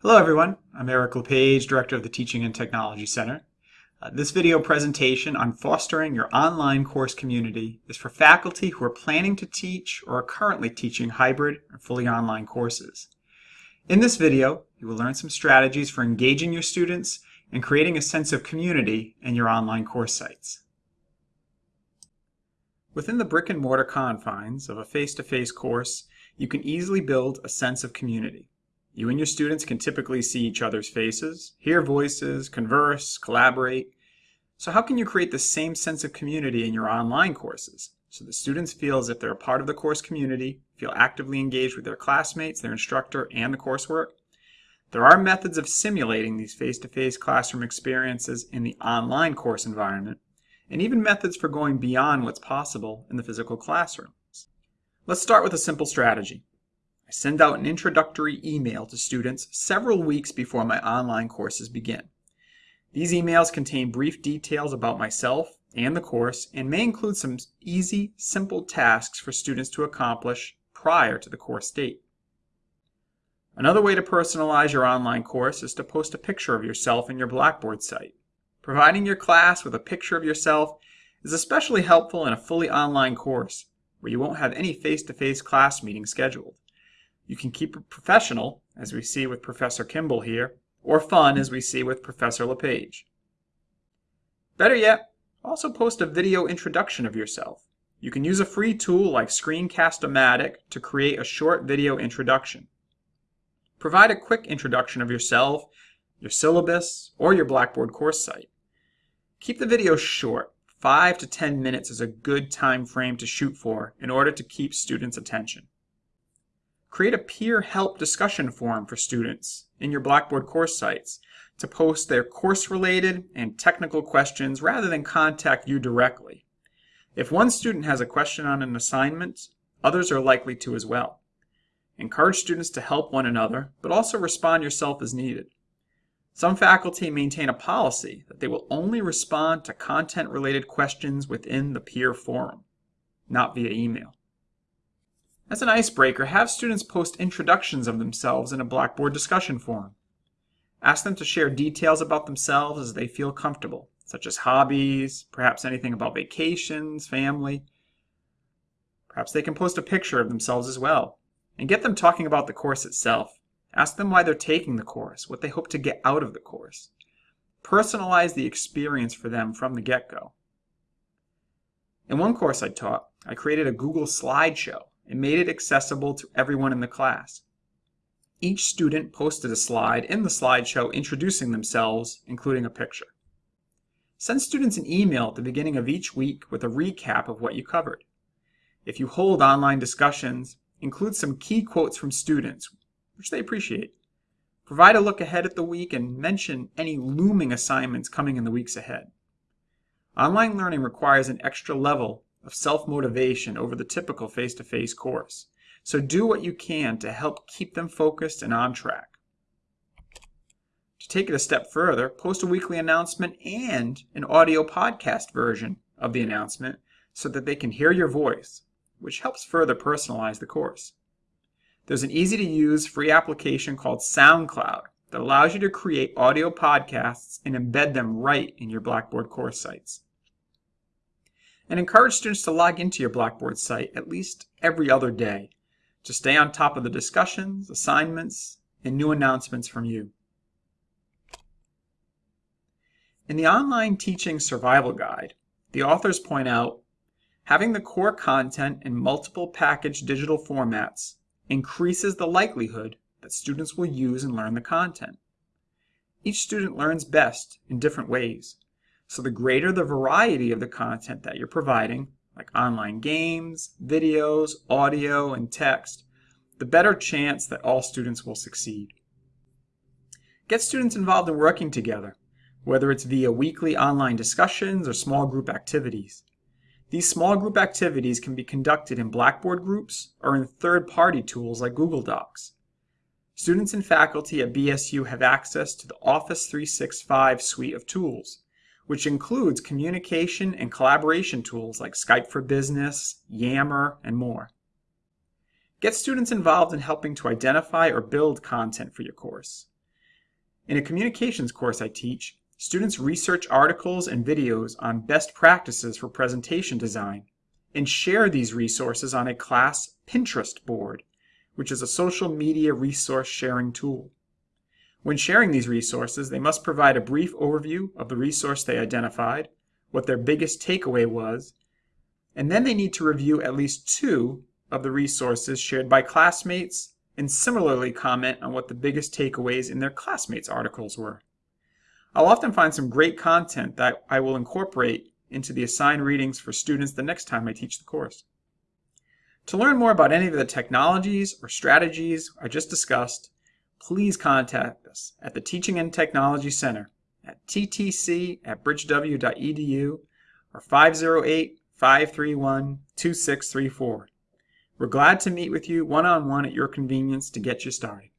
Hello everyone, I'm Eric LePage, Director of the Teaching and Technology Center. Uh, this video presentation on fostering your online course community is for faculty who are planning to teach or are currently teaching hybrid or fully online courses. In this video, you will learn some strategies for engaging your students and creating a sense of community in your online course sites. Within the brick and mortar confines of a face-to-face -face course, you can easily build a sense of community. You and your students can typically see each other's faces, hear voices, converse, collaborate. So how can you create the same sense of community in your online courses so the students feel as if they're a part of the course community, feel actively engaged with their classmates, their instructor, and the coursework? There are methods of simulating these face-to-face -face classroom experiences in the online course environment, and even methods for going beyond what's possible in the physical classroom. Let's start with a simple strategy. I send out an introductory email to students several weeks before my online courses begin. These emails contain brief details about myself and the course and may include some easy, simple tasks for students to accomplish prior to the course date. Another way to personalize your online course is to post a picture of yourself in your Blackboard site. Providing your class with a picture of yourself is especially helpful in a fully online course where you won't have any face-to-face -face class meetings scheduled. You can keep it professional, as we see with Professor Kimball here, or fun, as we see with Professor LePage. Better yet, also post a video introduction of yourself. You can use a free tool like Screencast-O-Matic to create a short video introduction. Provide a quick introduction of yourself, your syllabus, or your Blackboard course site. Keep the video short. 5 to 10 minutes is a good time frame to shoot for in order to keep students' attention. Create a peer help discussion forum for students in your Blackboard course sites to post their course-related and technical questions rather than contact you directly. If one student has a question on an assignment, others are likely to as well. Encourage students to help one another, but also respond yourself as needed. Some faculty maintain a policy that they will only respond to content-related questions within the peer forum, not via email. As an icebreaker, have students post introductions of themselves in a Blackboard discussion forum. Ask them to share details about themselves as they feel comfortable, such as hobbies, perhaps anything about vacations, family. Perhaps they can post a picture of themselves as well, and get them talking about the course itself. Ask them why they're taking the course, what they hope to get out of the course. Personalize the experience for them from the get-go. In one course I taught, I created a Google slideshow and made it accessible to everyone in the class. Each student posted a slide in the slideshow introducing themselves, including a picture. Send students an email at the beginning of each week with a recap of what you covered. If you hold online discussions, include some key quotes from students, which they appreciate. Provide a look ahead at the week and mention any looming assignments coming in the weeks ahead. Online learning requires an extra level of self-motivation over the typical face-to-face -face course. So do what you can to help keep them focused and on track. To take it a step further, post a weekly announcement and an audio podcast version of the announcement so that they can hear your voice, which helps further personalize the course. There's an easy to use free application called SoundCloud that allows you to create audio podcasts and embed them right in your Blackboard course sites and encourage students to log into your Blackboard site at least every other day to stay on top of the discussions, assignments, and new announcements from you. In the Online Teaching Survival Guide, the authors point out having the core content in multiple packaged digital formats increases the likelihood that students will use and learn the content. Each student learns best in different ways, so the greater the variety of the content that you're providing, like online games, videos, audio, and text, the better chance that all students will succeed. Get students involved in working together, whether it's via weekly online discussions or small group activities. These small group activities can be conducted in Blackboard groups or in third-party tools like Google Docs. Students and faculty at BSU have access to the Office 365 suite of tools, which includes communication and collaboration tools like Skype for Business, Yammer, and more. Get students involved in helping to identify or build content for your course. In a communications course I teach, students research articles and videos on best practices for presentation design and share these resources on a class Pinterest board, which is a social media resource sharing tool. When sharing these resources, they must provide a brief overview of the resource they identified, what their biggest takeaway was, and then they need to review at least two of the resources shared by classmates and similarly comment on what the biggest takeaways in their classmates' articles were. I'll often find some great content that I will incorporate into the assigned readings for students the next time I teach the course. To learn more about any of the technologies or strategies I just discussed, please contact us at the Teaching and Technology Center at ttc at bridgew.edu or 508 531 2634. We're glad to meet with you one on one at your convenience to get you started.